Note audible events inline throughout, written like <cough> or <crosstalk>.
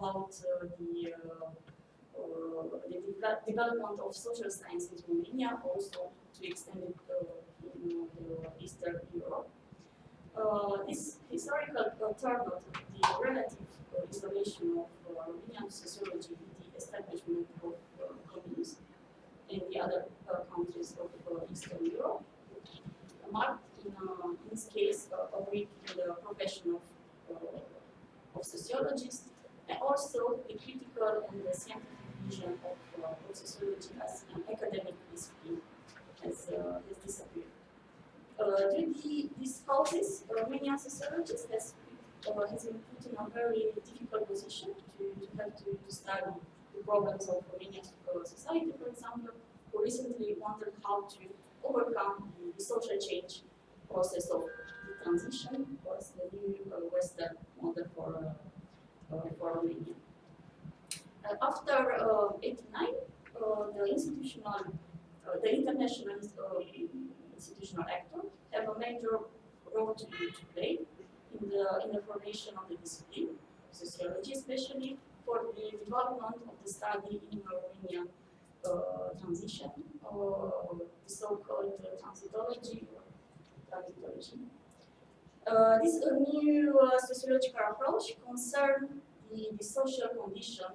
about uh, the, uh, uh, the de development of social sciences in Romania, also to extend it uh, in uh, Eastern Europe. Uh, this historical turnout, the relative isolation of Romanian sociology the establishment of communes in the other countries of Eastern Europe, marked in, in this case a week in the profession of of sociologists, and also the critical and the scientific vision of, uh, sociology as an academic discipline has, uh, has disappeared. Uh, due to these causes, Romanian sociologists has, uh, has been put in a very difficult position to, to have to, to study the problems of Romanian society, for example, who recently wondered how to overcome the, the social change process of the transition was the new uh, Western model for, uh, uh, Romania. after 89, the institutional, the international institutional actor have a major role to, to play in the, in the formation of the discipline, sociology especially, for the development of the study in Romanian uh, transition, uh, the so-called uh, transitology or transitology. Uh, this new uh, sociological approach concerns the, the, social condition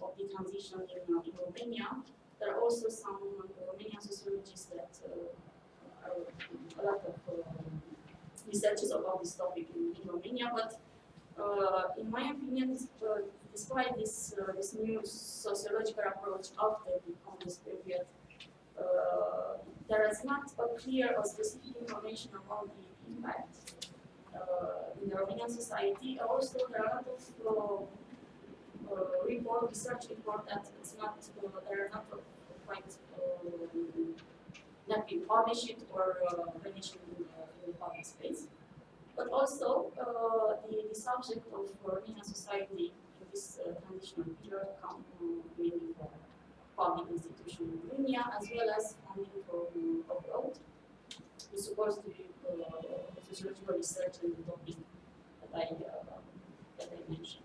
of the transition in, uh, in Romania. There are also some Romanian sociologists that uh, are a lot of um, researches about this topic in, in Romania, but uh, in my opinion, uh, despite this, this new sociological approach after the communist period, there is not a clear or specific information about the impact uh, Uh, in the Romanian society. Also, there are a lot of uh, uh, report, research report that it's not, uh, there are not quite uh, not being published or mentioned in, the public space. But also, the, the subject of Romanian society in this transitional period come mainly from public institutions in Romania as well as funding from abroad. It's supposed to be sociological research and the topic that I, uh, that I mentioned.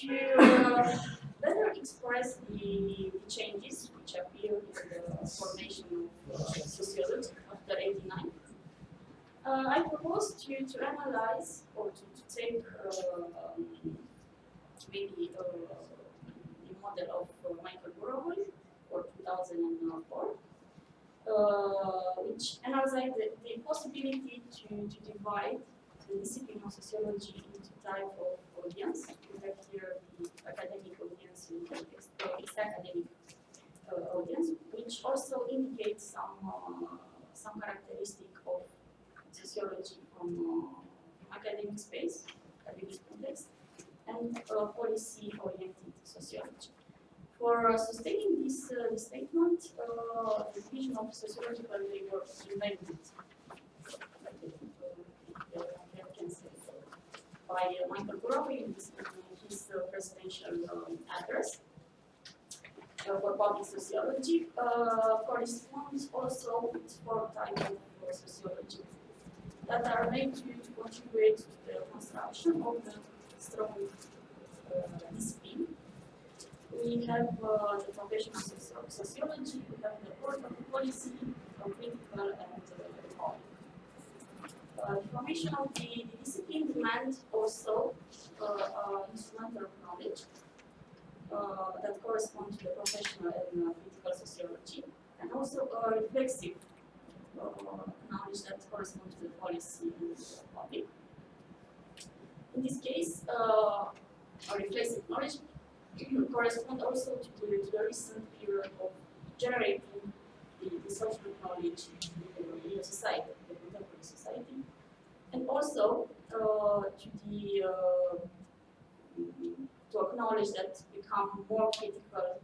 To uh, better express the, the, changes which appear in the formation of uh, sociology after 89, uh, I propose to, to analyze or to, to take um, maybe uh, the model of uh, Michael Burawoy for 2004 uh, which analyzes the, the possibility to, to divide the discipline of sociology into type of audience. We have here the academic audience and the academic uh, audience, which also indicates some uh, some characteristic of sociology from uh, academic space, academic context, and uh, policy-oriented sociology. For uh, sustaining this, uh, statement, uh, the division of sociological labor invented by Michael Burawoy in his, presidential um, address for public sociology corresponds also with four types of sociology that are made to, to contribute to the construction of the strong uh, discipline we have uh, the profession of sociology, we have the court of policy, political and uh, uh, the formation of the, the discipline demands also uh, uh, instrumental knowledge uh, that corresponds to the professional and uh, critical sociology, and also a reflexive knowledge that corresponds to the policy and the public. In this case, a reflexive knowledge correspond also to the, to the recent period of generating the, the social knowledge in the society, the contemporary society, and also uh, to the uh, to acknowledge that become more critical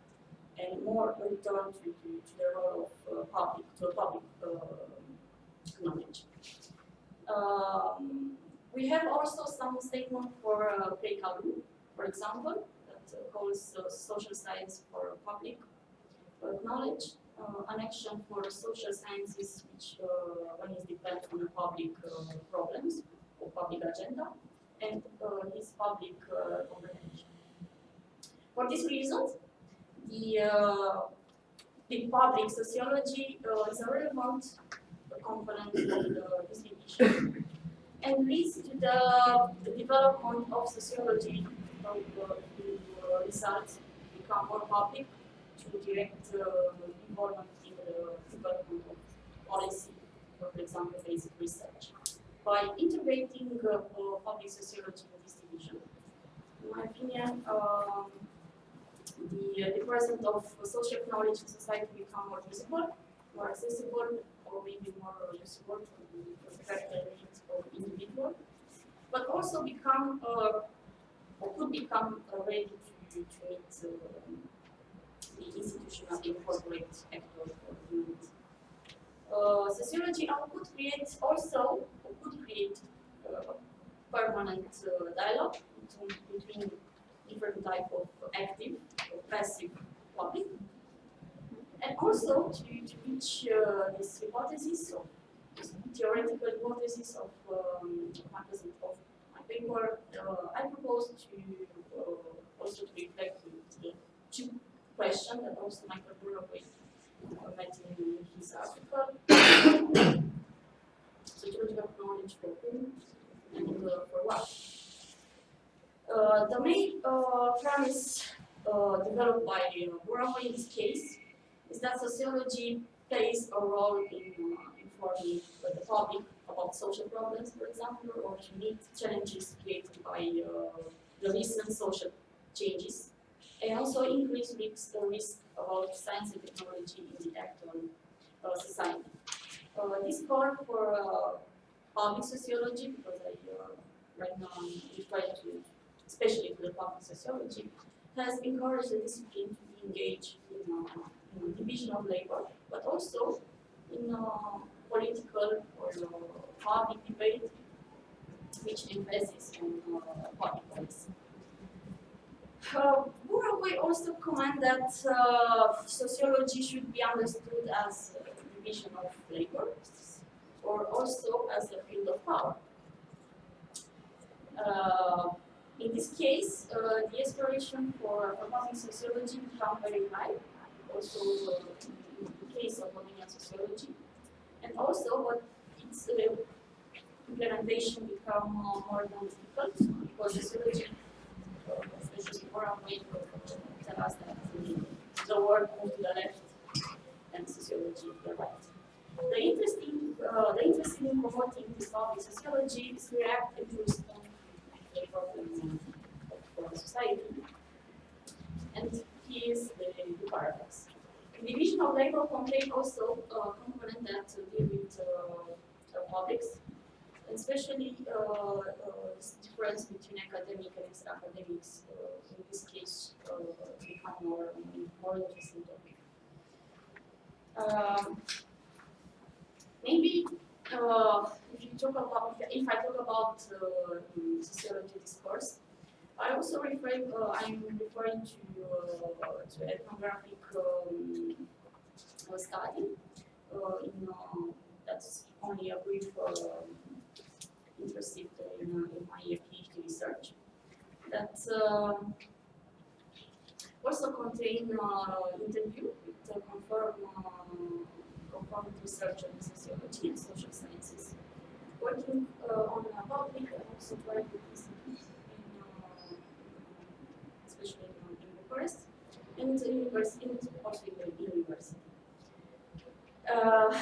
and more return to, to, to the role of uh, public, to public uh, knowledge. Um, we have also some statement for uh, Plecalou, for example, calls uh, social science for public knowledge, uh, an action for social sciences which uh, one is dependent on the public problems or public agenda, and his public uh, comprehension. For this reason, the, uh, the public sociology uh, is a relevant component of the distribution and leads to the, the development of sociology of the results become more public to direct uh, involvement in the development of policy, for example, basic research. By integrating uh, public sociology in in my opinion, um, the, uh, the presence of social knowledge in society become more visible, more accessible, or maybe more useful to the characteristics of individual, but also become uh, or could become uh, ready to, meet uh, the institutional incorporate actors for humanity. Uh, sociology could create also could create uh, permanent uh, dialogue between different type of active or passive public and also to, to reach uh, this hypothesis of this theoretical hypothesis of um, of my paper, uh, I propose to also to reflect the two questions that also Michael Burawoy met in his article. Sociological knowledge for whom and uh, for what. Uh, the main uh, premise uh, developed by uh, in this case is that sociology plays a role in uh, informing the public about social problems, for example, or meet challenges created by uh, the recent social changes, and also increase risk, the risk about science and technology in the uh, society. Uh, this call for uh, public sociology, because I uh, right now I'm trying to, especially for the public sociology, has encouraged the discipline to be engaged in uh, in division of labor, but also in uh, political or public debate, which emphasizes on public policy. Uh, Burawoy also comment that uh, sociology should be understood as a division of labor, or also as a field of power. Uh, in this case, uh, the aspiration for proposing sociology become very high, also in the case of Romanian sociology. And also, what its uh, implementation become more than difficult because sociology, us that the moved to the left and sociology to the right. The interest in, uh, the interest in promoting this topic, sociology, is reactive to respond to the problem of society. And is the, the paradox. The division of labor contains also a component that deal with uh, publics, especially uh, uh, difference between academic and extra-academics. Uh, in this case, uh, become more more interesting topic. Um, maybe uh, if you talk about if I talk about uh, sociology discourse, I also refer, uh, I'm referring to, to ethnographic um, study in, that's only a brief uh, interested in, in my PhD research. That um, also contain interview with uh, confirmed, confirmed researcher in sociology and social sciences, working on a public and also private institutions forest and the university, and also the university. Uh,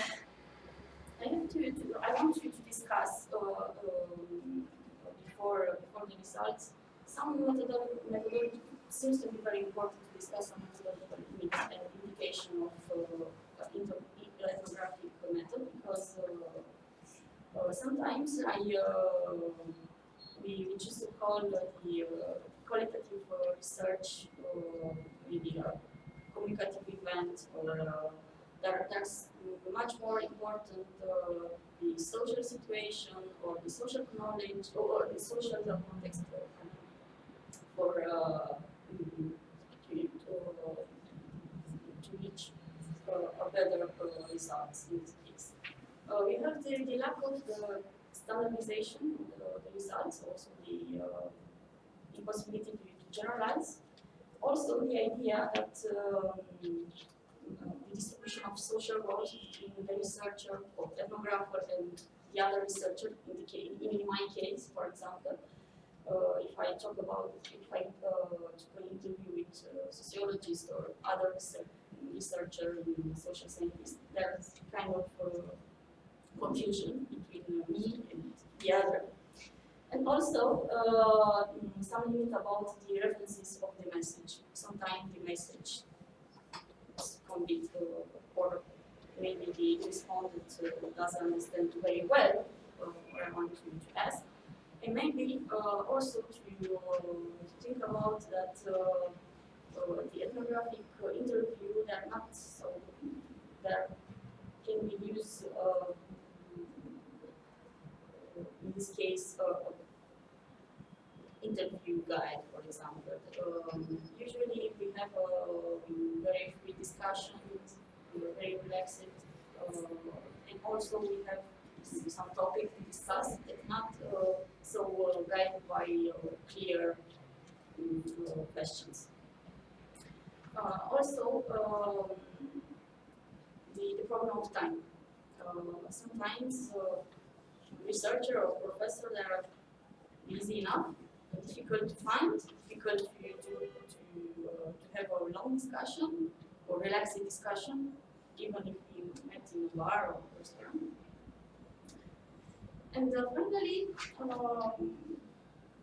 have to, to, I want you to discuss uh, um, before before the results some methodology, methodology seems to be very important to discuss some methodological indication of uh, ethnographic method because uh, uh, sometimes I uh, we, we just call the uh, qualitative uh, research or maybe a communicative event or uh, there, there's much more important uh, the social situation or the social knowledge or the social context for uh, to, to, reach uh, a better uh, results in this case. Uh, we have the, the lack of the standardization of the, results, also the possibility to, to generalize. Also the idea that um, the distribution of social roles between the researcher or ethnographer and the other researcher, in, case, in my case, for example, uh, if I talk about, if I uh, an interview with a sociologist or other research, researcher in social scientist, there's kind of uh, confusion between me and the other. And also, uh, some limit about the references of the message. Sometimes the message is complete uh, or maybe the uh, doesn't understand very well uh, what I want to, ask. And maybe uh, also to, think about that the ethnographic interview, they're not so, there can be used in this case, uh, interview guide, for example. Um, usually we have a very free discussion, very relaxed, uh, also we have some topics to discuss that not uh, so uh, guided by uh, clear um, questions. Uh, also, the, the problem of time. Uh, sometimes researcher or professor that are busy enough, difficult to find, difficult to, to, to, uh, to have a long discussion or relaxing discussion, even if you met in a bar or restaurant. And uh, finally, um,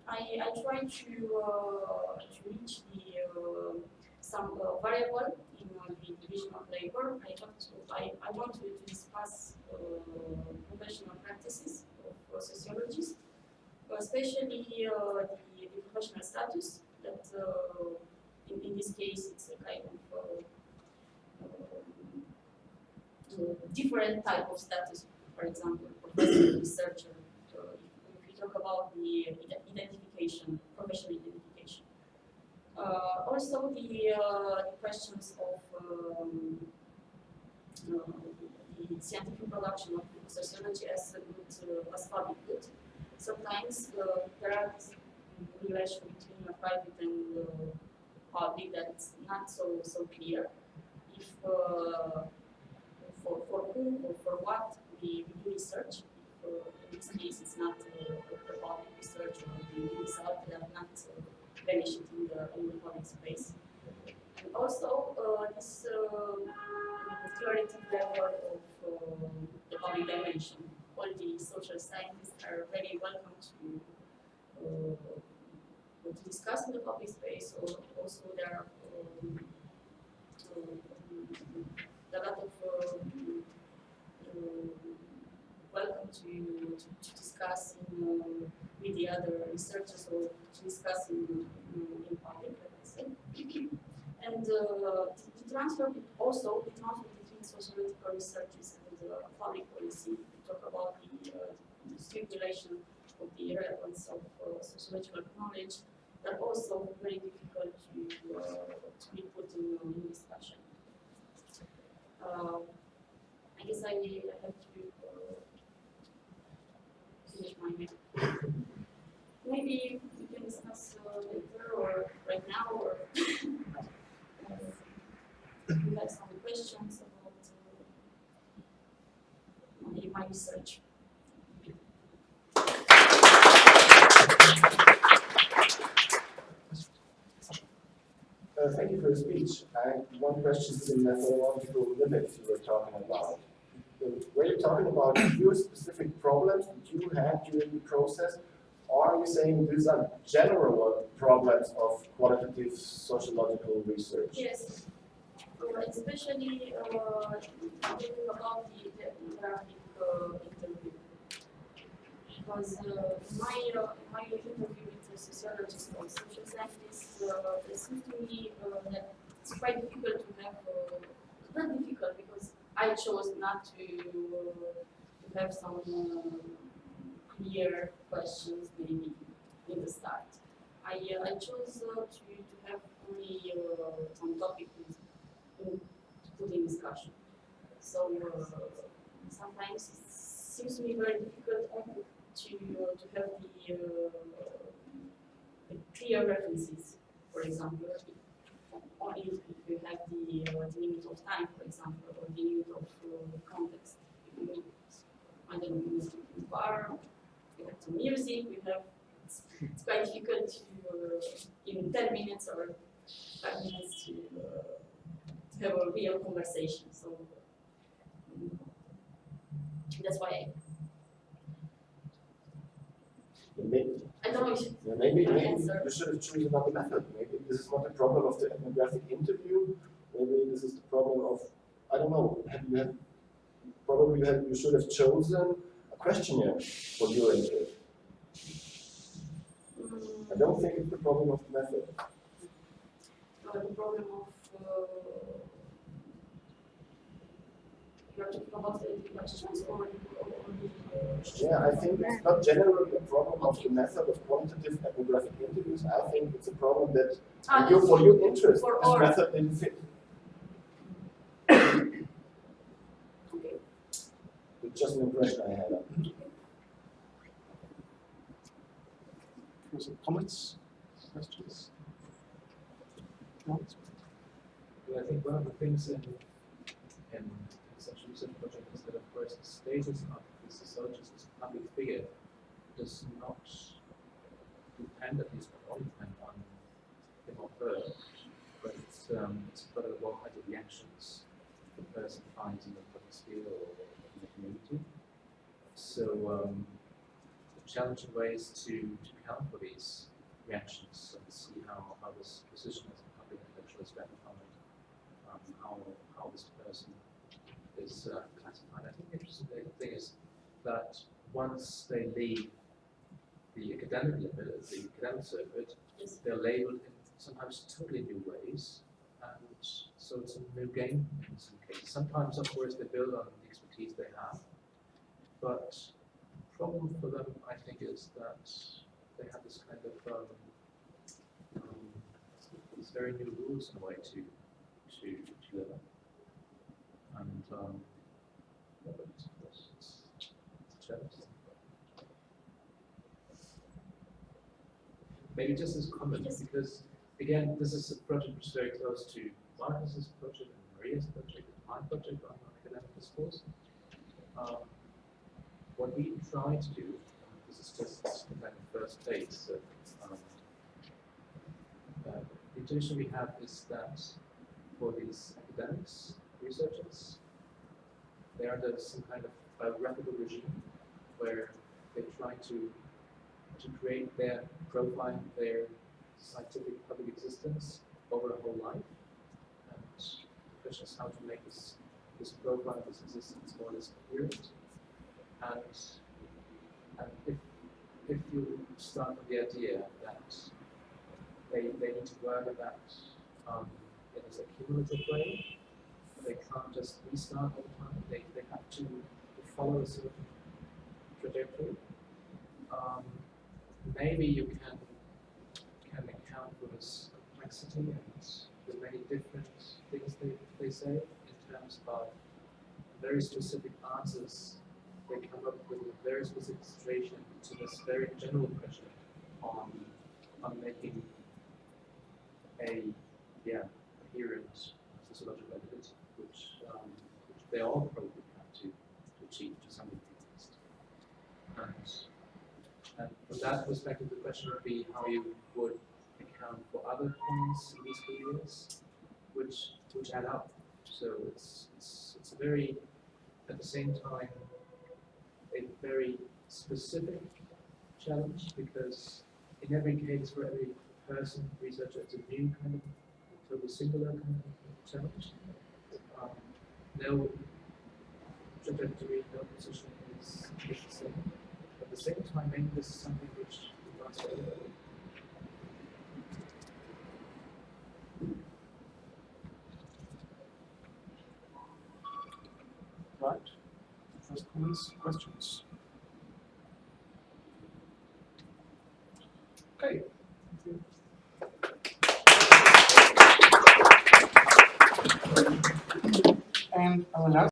I, I try to, uh, to reach the uh, some uh, variable in the division of labor. I, have to, I, I want to, discuss professional practices of sociologists, especially the, the, professional status that in, in this case it's a kind of different type of status, for example, professor, <clears throat> researcher. If, we talk about the identification, professional identification. Uh, also the, uh, the, questions of um, uh, the scientific production of sociology as a good, uh, as public good. Sometimes uh, there are relation between a private and uh, public that's not so so clear. If for for whom or for what we, we do research, if, in this case it's not the public research or the that are not vanished in the in the public space. And also this clarity level of um, the public dimension. All the social scientists are very welcome to, uh, to discuss in the public space, or also there are um, a lot of um, welcome to, to, discuss uh, with the other researchers or to discuss in, in, public, let say. <clears throat> and uh, the transfer also, the transfer between sociological researches and uh, public policy. We talk about the, uh, the circulation of the relevance of uh, sociological knowledge that also very difficult to, uh, to be put in, in discussion. Um, I guess I, have to uh, Maybe you can discuss uh, later or right now or <laughs> if you have some questions about my research. Uh, thank you for the speech. I have one question to the methodological limits you were talking about. Were you talking about your specific problems that you had during the process, or are you saying these are general problems of qualitative sociological research? Yes, uh, especially uh, thinking about the ethnographic uh, interview. Because uh, my, uh, my interview with a sociologist or social scientist, uh, it seems to me uh, that it's quite difficult to have, not difficult because I chose not to, have some clear questions maybe in the start. I, I chose to, to have only some topics to put in discussion. So sometimes it seems to be very difficult to, uh, to have the, uh, the clear references, for example, if you have the, uh, the limit of time, for example, or the limit of uh, context. If you, I don't know, music in bar, we have some music, we have, it's, it's quite difficult to, uh, in 10 minutes or 5 minutes to, uh, to have a real conversation. So mm, that's why I, Maybe, I don't know if yeah, maybe, maybe you should have chosen another method. Maybe this is not the problem of the ethnographic interview. Maybe this is the problem of, I don't know, have you had, probably you, had, you should have chosen a questionnaire for your interview. I don't think it's the problem of the method. uh, the problem of uh, you're talking about the questions or, or the Yeah, I think it's not generally a problem of the method of quantitative ethnographic interviews. I think it's a problem that Ah, for your, for your interest, for this our- method didn't fit. okay. It's just an impression I had. Some comments, questions? No? Well, I think one of the things in, in such a research project is that, of course, the status of the sociologist as a public figure does not depend, at least not all depend on him or her, but it's, um, it's got a lot of reactions the person finds in the public sphere or in the community. So, um, the challenging ways to, to account for these reactions and see how, how this position as a public intellectual is ratified, um, how, how this person is uh, classified. I think the interesting thing is that once they leave the academic level, the academic circuit, they're labeled in sometimes totally new ways, and so it's a new game in some cases. Sometimes, of course, they build on the expertise they have, but the problem for them, I think, is that they have this kind of um, um, these very new rules in a way to to to live. And um. Maybe just as comment, Yes. because again, this is a project which is very close to Marcus's project and Maria's project and my project on academic discourse. Um, what we try to do, um, this is just like the first phase, so, um, uh, the intuition we have is that for these academics, researchers, they are under some kind of biographical regime where they try to to create their profile, their scientific public existence over a whole life. And the question is how to make this this profile, this existence more or less coherent. And and if if you start with the idea that they, they need to work at that um, in this cumulative way, they can't just restart all the time, they, they have to follow a certain trajectory. Um, maybe you can can account for this complexity and the many different things they, they say in terms of very specific answers they come up with a very specific situation to this very general question on on making a yeah coherent sociological identity, which um, which they all probably have to, to achieve to some at. And from that perspective, the question would be how you would account for other points in these careers, which which add up. So it's it's it's a very at the same time a very specific challenge because in every case for every person, researcher, it's a new kind of totally singular kind of challenge. No trajectory, no position is, the same. At the same time, maybe this is something which forever. Right. First comments, questions? Okay. And will now